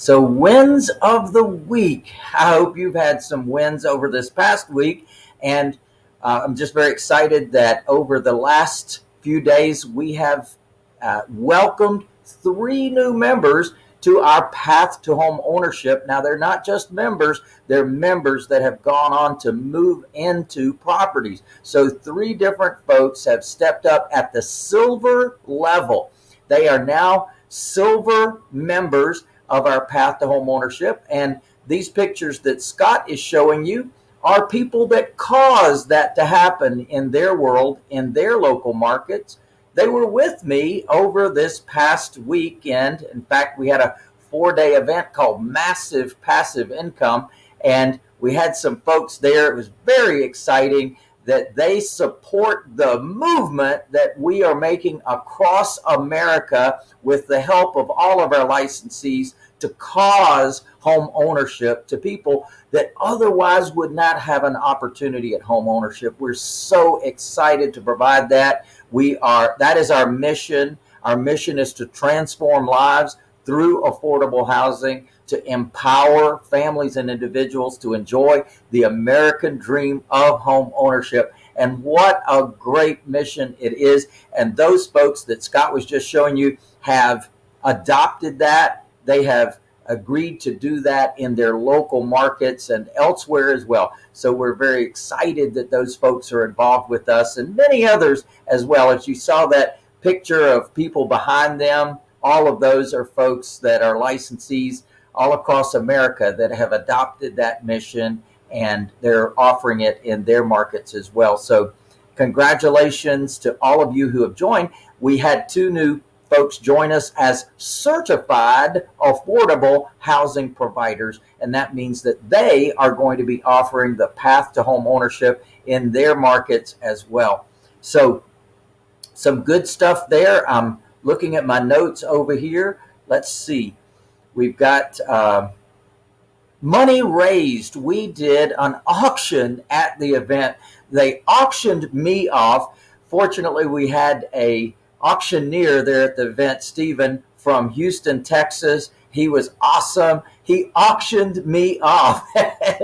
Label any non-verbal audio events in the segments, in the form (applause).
So wins of the week. I hope you've had some wins over this past week. And uh, I'm just very excited that over the last few days, we have uh, welcomed three new members to our path to home ownership. Now, they're not just members, they're members that have gone on to move into properties. So, three different folks have stepped up at the silver level. They are now silver members of our path to home ownership. And these pictures that Scott is showing you are people that caused that to happen in their world, in their local markets they were with me over this past weekend. In fact, we had a four day event called Massive Passive Income, and we had some folks there. It was very exciting that they support the movement that we are making across America with the help of all of our licensees to cause home ownership to people that otherwise would not have an opportunity at home ownership. We're so excited to provide that. We are, that is our mission. Our mission is to transform lives through affordable housing, to empower families and individuals to enjoy the American dream of home ownership. And what a great mission it is. And those folks that Scott was just showing you have adopted that. They have agreed to do that in their local markets and elsewhere as well. So we're very excited that those folks are involved with us and many others as well. As you saw that picture of people behind them, all of those are folks that are licensees all across America that have adopted that mission and they're offering it in their markets as well. So congratulations to all of you who have joined. We had two new folks join us as certified affordable housing providers. And that means that they are going to be offering the path to home ownership in their markets as well. So some good stuff there. I'm looking at my notes over here. Let's see. We've got uh, money raised. We did an auction at the event. They auctioned me off. Fortunately, we had a auctioneer there at the event, Stephen from Houston, Texas. He was awesome. He auctioned me off.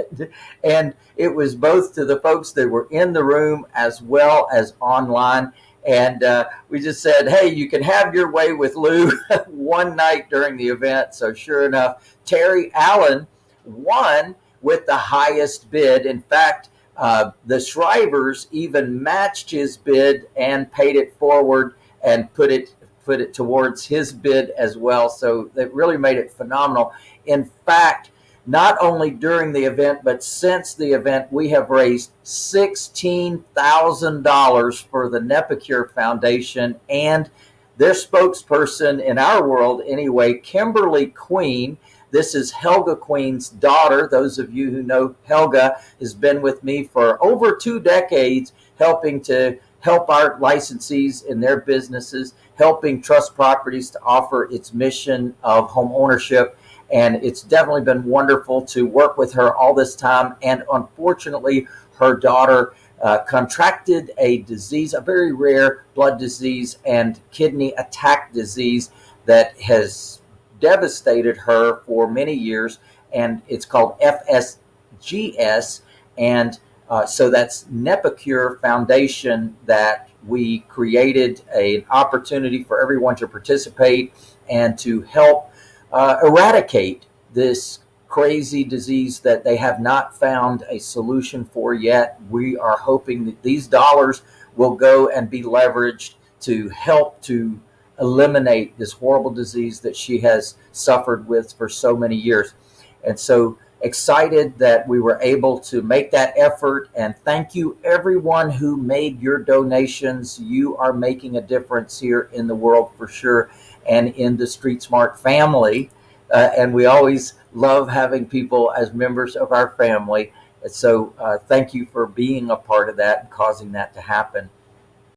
(laughs) and it was both to the folks that were in the room as well as online. And uh, we just said, hey, you can have your way with Lou (laughs) one night during the event. So, sure enough, Terry Allen won with the highest bid. In fact, uh, the Shrivers even matched his bid and paid it forward and put it put it towards his bid as well. So that really made it phenomenal. In fact, not only during the event, but since the event, we have raised $16,000 for the NephCure Foundation and their spokesperson in our world anyway, Kimberly Queen. This is Helga Queen's daughter. Those of you who know Helga has been with me for over two decades helping to help our licensees in their businesses, helping Trust Properties to offer its mission of home ownership. And it's definitely been wonderful to work with her all this time. And unfortunately, her daughter uh, contracted a disease, a very rare blood disease and kidney attack disease that has devastated her for many years. And it's called FSGS. And uh, so that's NephCure Foundation that we created a, an opportunity for everyone to participate and to help uh, eradicate this crazy disease that they have not found a solution for yet. We are hoping that these dollars will go and be leveraged to help to eliminate this horrible disease that she has suffered with for so many years. And so excited that we were able to make that effort and thank you everyone who made your donations you are making a difference here in the world for sure and in the street smart family uh, and we always love having people as members of our family. So uh, thank you for being a part of that and causing that to happen